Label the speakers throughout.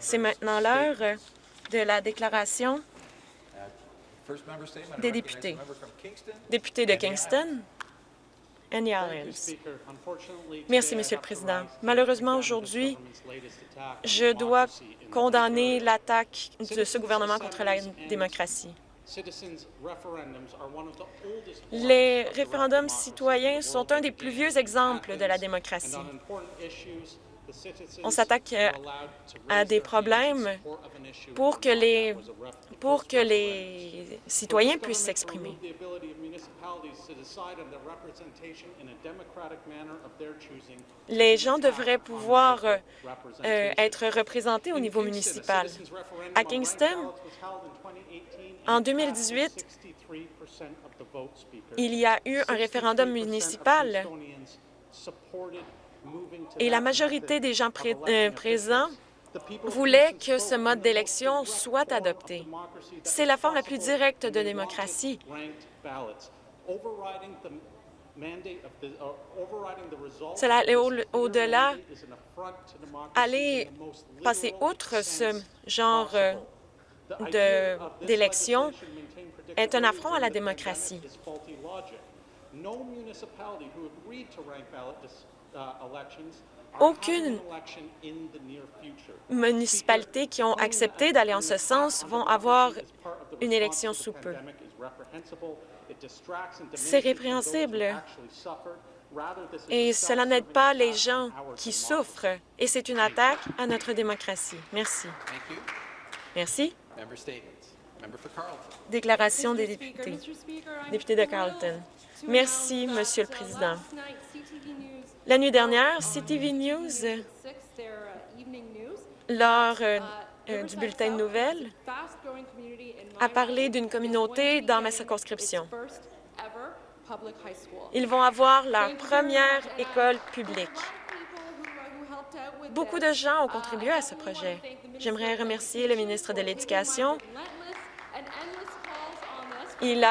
Speaker 1: C'est maintenant l'heure de la déclaration des députés. Député de Kingston, Annie Merci, Monsieur le Président. Malheureusement, aujourd'hui, je dois condamner l'attaque de ce gouvernement contre la démocratie. Les référendums citoyens sont un des plus vieux exemples de la démocratie. On s'attaque euh, à des problèmes pour que les, pour que les citoyens puissent s'exprimer. Les gens devraient pouvoir euh, euh, être représentés au niveau municipal. À Kingston, en 2018, il y a eu un référendum municipal et la majorité des gens euh, présents voulaient que ce mode d'élection soit adopté. C'est la forme la plus directe de démocratie. Cela allait au-delà, aller passer outre ce genre euh, d'élection est un affront à la démocratie. Aucune municipalité qui ont accepté d'aller en ce sens vont avoir une élection sous peu. C'est répréhensible et cela n'aide pas les gens qui souffrent et c'est une attaque à notre démocratie. Merci. Merci. Déclaration des députés. Député de Carleton. Merci, Monsieur le Président. La nuit dernière, CTV News, lors euh, euh, du bulletin de nouvelles, a parlé d'une communauté dans ma circonscription. Ils vont avoir leur première école publique. Beaucoup de gens ont contribué à ce projet. J'aimerais remercier le ministre de l'Éducation. Il,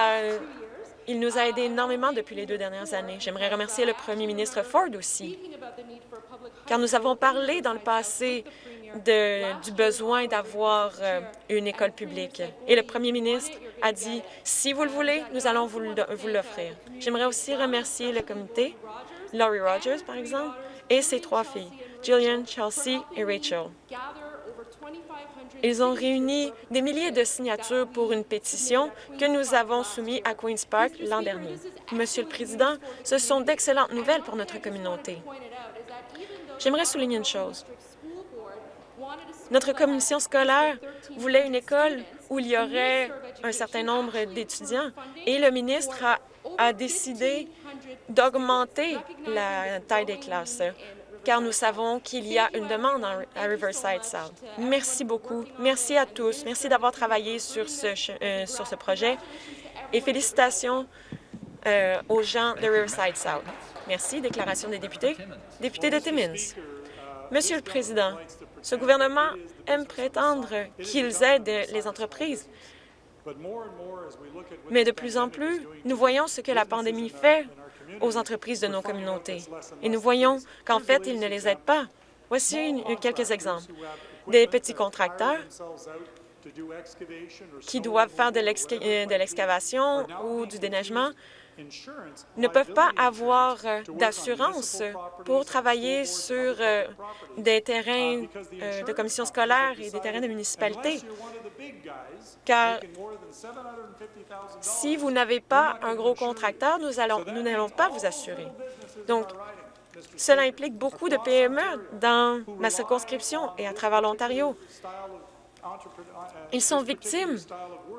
Speaker 1: il nous a aidés énormément depuis les deux dernières années. J'aimerais remercier le premier ministre Ford aussi, car nous avons parlé dans le passé du besoin d'avoir euh, une école publique. Et le premier ministre a dit, si vous le voulez, nous allons vous l'offrir. J'aimerais aussi remercier le comité, Laurie Rogers, par exemple, et ses trois filles. Jillian, Chelsea et Rachel. Ils ont réuni des milliers de signatures pour une pétition que nous avons soumise à Queen's Park l'an dernier. Monsieur le Président, ce sont d'excellentes nouvelles pour notre communauté. J'aimerais souligner une chose. Notre commission scolaire voulait une école où il y aurait un certain nombre d'étudiants et le ministre a, a décidé d'augmenter la taille des classes car nous savons qu'il y a une demande à Riverside South. Merci beaucoup. Merci à tous. Merci d'avoir travaillé sur ce, euh, sur ce projet et félicitations euh, aux gens de Riverside South. Merci. Déclaration des députés. Député de Timmins. Monsieur le Président, ce gouvernement aime prétendre qu'ils aident les entreprises, mais de plus en plus, nous voyons ce que la pandémie fait aux entreprises de nos communautés. Et nous voyons qu'en fait, ils ne les aident pas. Voici quelques exemples. Des petits contracteurs qui doivent faire de euh, l'excavation ou du déneigement ne peuvent pas avoir euh, d'assurance pour travailler sur euh, des terrains de commission scolaire et des terrains de municipalité car si vous n'avez pas un gros contracteur, nous n'allons pas vous assurer. Donc, cela implique beaucoup de PME dans ma circonscription et à travers l'Ontario. Ils sont victimes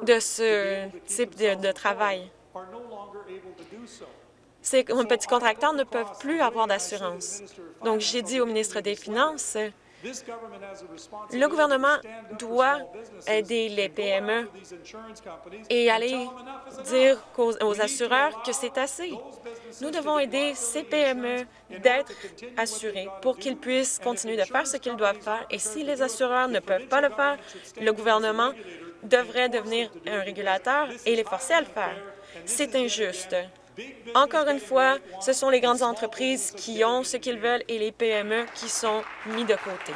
Speaker 1: de ce type de, travail. Ces petits contracteurs ne peuvent plus avoir d'assurance. Donc, j'ai dit au ministre des Finances le gouvernement doit aider les PME et aller dire aux, assureurs que c'est assez. Nous devons aider ces PME d'être assurés pour qu'ils puissent continuer de faire ce qu'ils doivent faire. Et si les assureurs ne peuvent pas le faire, le gouvernement devrait devenir un régulateur et les forcer à le faire. C'est injuste. Encore une fois, ce sont les grandes entreprises qui ont ce qu'ils veulent et les PME qui sont mis de côté.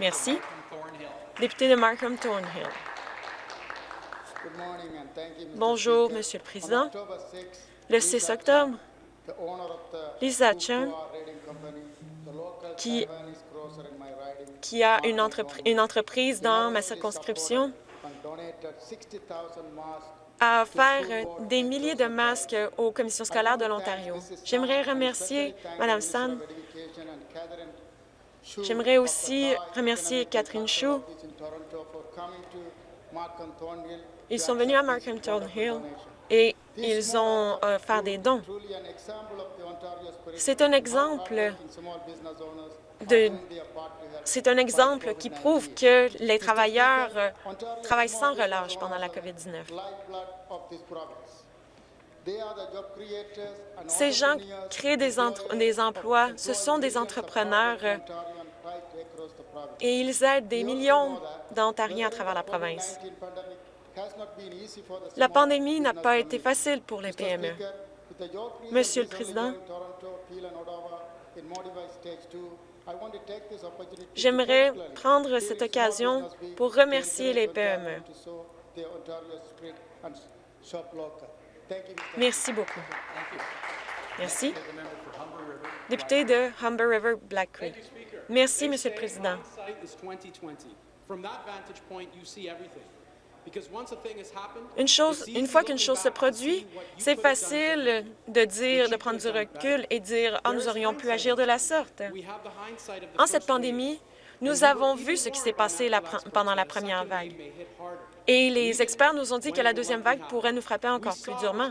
Speaker 1: Merci. Député de Markham Thornhill. Bonjour, Monsieur le Président. Le 6 octobre, Lisa Chung, qui, a une entreprise dans ma circonscription, a offert des milliers de masques aux commissions scolaires de l'Ontario. J'aimerais remercier Mme San. J'aimerais aussi remercier Catherine Chou. Ils sont venus à Markham Hill et ils ont fait des dons. C'est un exemple c'est un exemple qui prouve que les travailleurs euh, travaillent sans relâche pendant la COVID-19. Ces gens créent des, des, emplois, ce sont des entrepreneurs euh, et ils aident des millions d'Ontariens à travers la province. La pandémie n'a pas été facile pour les PME. Monsieur le Président, J'aimerais prendre cette occasion pour remercier les PME. Merci beaucoup. Merci. Député de Humber River Black Creek. Merci, Monsieur le Président. Une, chose, une fois qu'une chose se produit, c'est facile de dire, de prendre du recul et dire « Ah, nous aurions pu agir de la sorte ». En cette pandémie, nous avons vu ce qui s'est passé pendant la première vague. Et les experts nous ont dit que la deuxième vague pourrait nous frapper encore plus durement.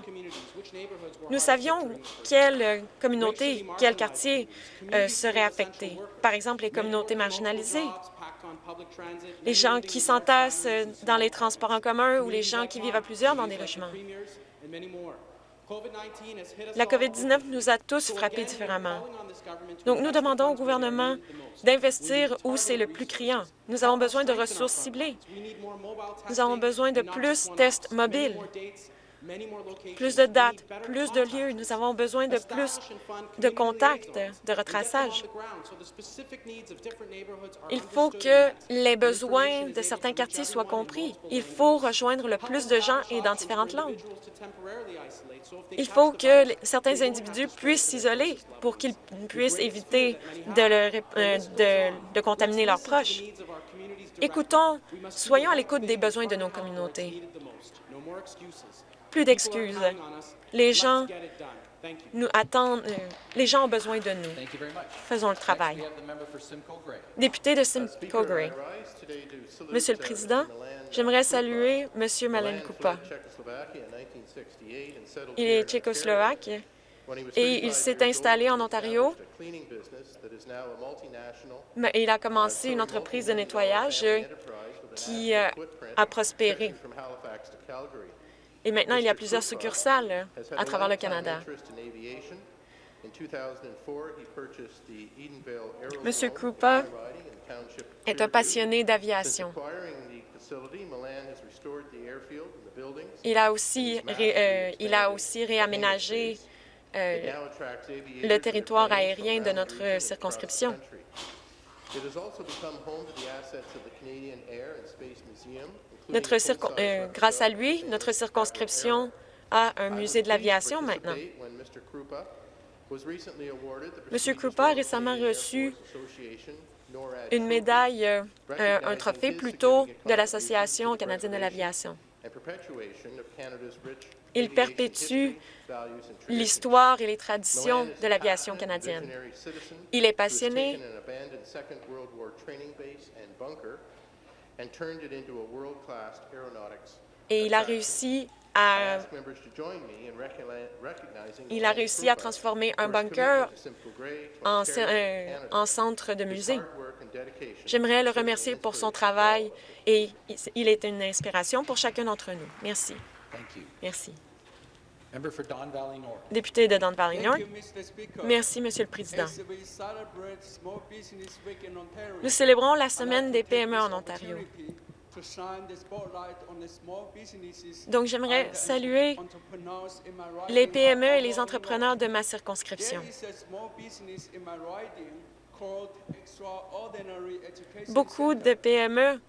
Speaker 1: Nous savions quelle communauté, quel quartier euh, serait affecté. Par exemple, les communautés marginalisées, les gens qui s'entassent dans les transports en commun ou les gens qui vivent à plusieurs dans des logements. La COVID-19 nous a tous frappés différemment. Donc, nous demandons au gouvernement d'investir où c'est le plus criant. Nous avons besoin de ressources ciblées. Nous avons besoin de plus tests mobiles plus de dates, plus de lieux. Nous avons besoin de plus de contacts, de retraçage. Il faut que les besoins de certains quartiers soient compris. Il faut rejoindre le plus de gens et dans différentes langues. Il faut que certains individus puissent s'isoler pour qu'ils puissent éviter de, euh, de, de contaminer leurs proches. Écoutons, soyons à l'écoute des besoins de nos communautés. Plus d'excuses. Les gens nous attendent, euh, les gens ont besoin de nous. Faisons le travail. Député de Simcoe Gray. Monsieur le Président, j'aimerais saluer Monsieur Malen Kupa. Il est tchécoslovaque et il s'est installé en Ontario. Mais il a commencé une entreprise de nettoyage qui euh, a prospéré. Et maintenant, il y a plusieurs succursales à travers le Canada. M. Krupa est un passionné d'aviation. Il a aussi, euh, il a aussi réaménagé euh, le territoire aérien de notre circonscription. Euh, grâce à lui, notre circonscription a un musée de l'aviation maintenant. M. Krupa a récemment reçu une médaille, euh, un trophée plutôt de l'Association canadienne de l'aviation. Il perpétue l'histoire et les traditions de l'aviation canadienne. Il est passionné et il a réussi à il a réussi à transformer un bunker en, euh, en centre de musée. J'aimerais le remercier pour son travail et il est une inspiration pour chacun d'entre nous. Merci. Merci. Député de Don Valley North. Merci, Monsieur le Président. Nous célébrons la Semaine des PME en Ontario. Donc, j'aimerais saluer les PME et les entrepreneurs de ma circonscription. Beaucoup de PME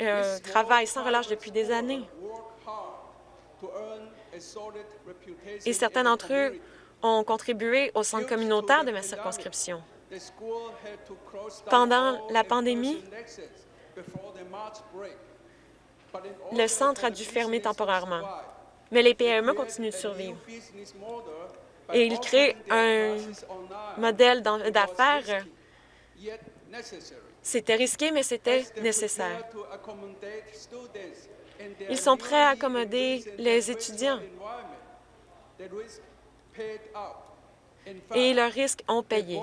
Speaker 1: euh, travaillent sans relâche depuis des années. Et certains d'entre eux ont contribué au centre communautaire de ma circonscription. Pendant la pandémie, le centre a dû fermer temporairement, mais les PME continuent de survivre. Et ils créent un modèle d'affaires. C'était risqué, mais c'était nécessaire. Ils sont prêts à accommoder les étudiants. Et leurs risques ont payé.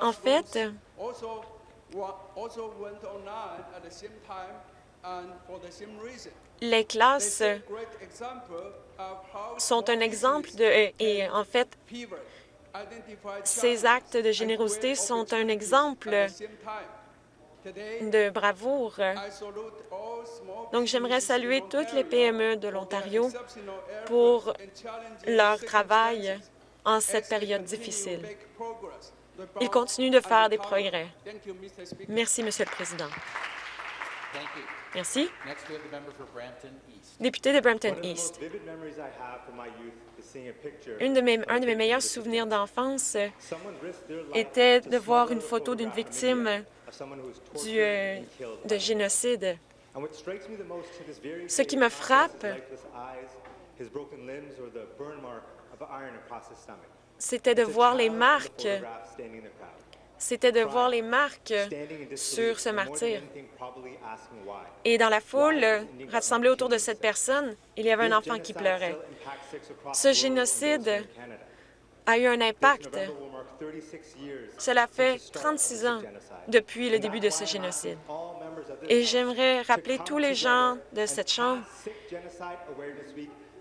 Speaker 1: En fait, les classes sont un exemple de... Et en fait, ces actes de générosité sont un exemple de bravoure. Donc, j'aimerais saluer toutes les PME de l'Ontario pour leur travail en cette période difficile. Ils continuent de faire des progrès. Merci, Monsieur le Président. Merci. Député de Brampton East. Une de mes, un de mes meilleurs souvenirs d'enfance était de voir une photo d'une victime du, euh, de génocide. Ce qui me frappe, c'était de voir les marques c'était de voir les marques sur ce martyr. Et dans la foule, rassemblée autour de cette personne, il y avait un enfant qui pleurait. Ce génocide a eu un impact. Cela fait 36 ans depuis le début de ce génocide. Et j'aimerais rappeler tous les gens de cette Chambre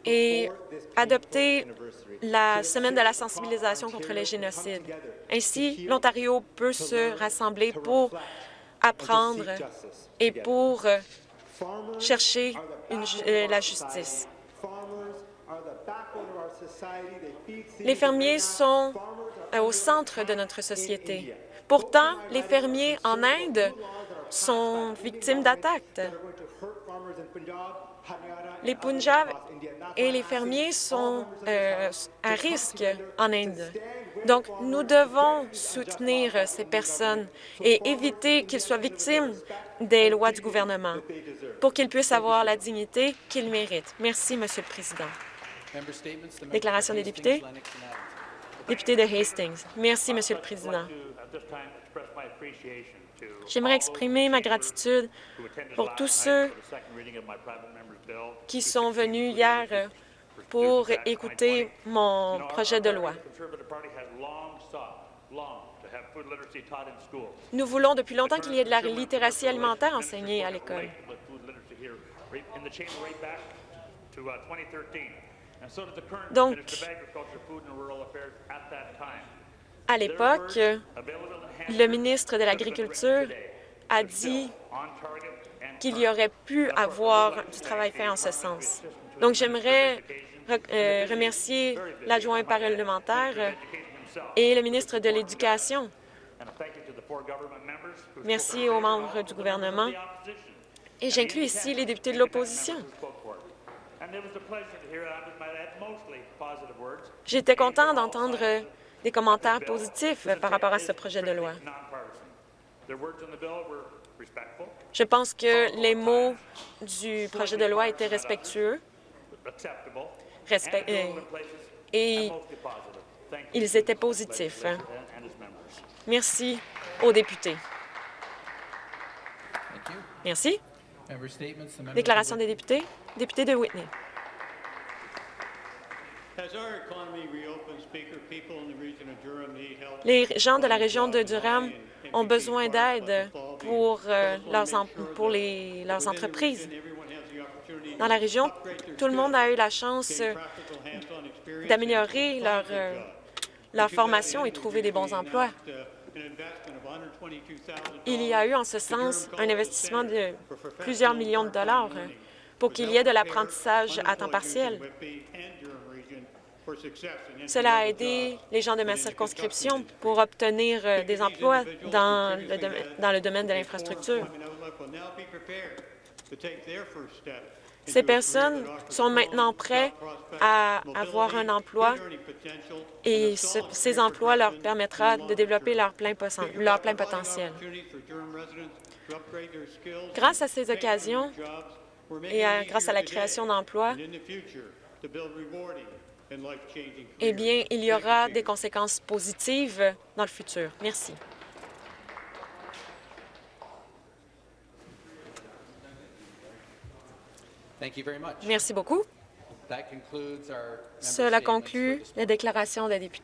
Speaker 1: et adopter la semaine de la sensibilisation contre les génocides. Ainsi, l'Ontario peut se rassembler pour apprendre et pour euh, chercher euh, la justice. Les fermiers sont euh, au centre de notre société. Pourtant, les fermiers en Inde sont victimes d'attaques. Les Punjab et les fermiers sont euh, à risque en Inde. Donc, nous devons soutenir ces personnes et éviter qu'ils soient victimes des lois du gouvernement pour qu'ils puissent avoir la dignité qu'ils méritent. Merci, Monsieur le Président. Déclaration des députés. Député de Hastings. Merci, Monsieur le Président. J'aimerais exprimer ma gratitude pour tous ceux qui sont venus hier pour écouter mon projet de loi. Nous voulons depuis longtemps qu'il y ait de la littératie alimentaire enseignée à l'école. Donc, à l'époque, le ministre de l'Agriculture a dit qu'il y aurait pu avoir du travail fait en ce sens. Donc, j'aimerais euh, remercier l'adjoint parlementaire et le ministre de l'Éducation. Merci aux membres du gouvernement. Et j'inclus ici les députés de l'opposition. J'étais content d'entendre des commentaires positifs par rapport à ce projet de loi. Je pense que les mots du projet de loi étaient respectueux euh, et ils étaient positifs. Merci aux députés. Merci. Déclaration des députés. Député de Whitney. Les gens de la région de Durham ont besoin d'aide pour, euh, leurs, entreprises. Dans la région, tout le monde a eu la chance euh, d'améliorer leur, euh, leur formation et trouver des bons emplois. Il y a eu en ce sens un investissement de plusieurs millions de dollars pour qu'il y ait de l'apprentissage à temps partiel. Cela a aidé les gens de ma circonscription pour obtenir euh, des emplois dans le, dans le domaine de l'infrastructure. Ces personnes sont maintenant prêtes à avoir un emploi et ces emplois leur permettra de développer leur plein, leur plein potentiel. Grâce à ces occasions et grâce à la création d'emplois, eh bien, il y aura des conséquences positives dans le futur. Merci. Merci beaucoup. Cela conclut la déclaration des députés.